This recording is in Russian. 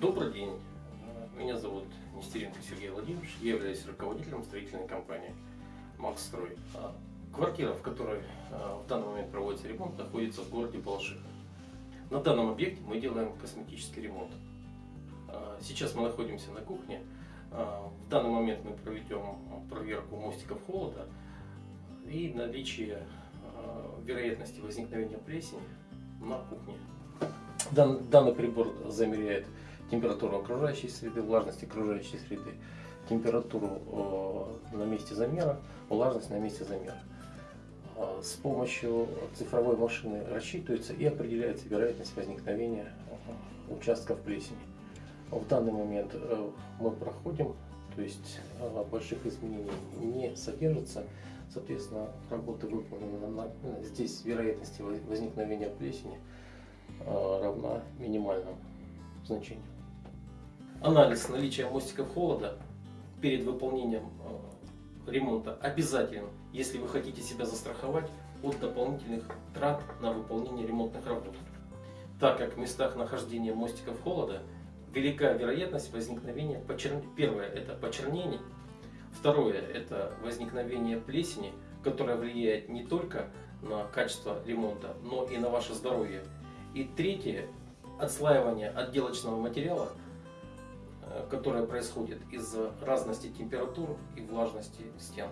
Добрый день. Меня зовут Нестеренко Сергей Владимирович. Я являюсь руководителем строительной компании «Макстрой». А Квартира, в которой а, в данный момент проводится ремонт, находится в городе Балашиха. На данном объекте мы делаем косметический ремонт. А, Сейчас мы находимся на кухне. В данный момент мы проведем проверку мостиков холода и наличие вероятности возникновения плесени на кухне. Дан- Данный прибор замеряет температуру окружающей среды, влажность окружающей среды, температуру э, на месте замера, влажность на месте замера. А, С помощью цифровой машины рассчитывается и определяется вероятность возникновения э, участков плесени. В данный момент э, мы проходим, то есть э, больших изменений не содержится. Соответственно, работа выполнена на- э, здесь вероятности воз- возникновения плесени э, равна минимальному значению. Анализ наличия мостиков холода перед выполнением э, ремонта обязателен, если вы хотите себя застраховать от дополнительных трат на выполнение ремонтных работ. Так как в местах нахождения мостиков холода велика вероятность возникновения почернения. Первое это почернение, второе это возникновение плесени, которая влияет не только на качество ремонта, но и на ваше здоровье. И третье отслаивание отделочного материала, э, которое происходит из-за разности температур и влажности стен.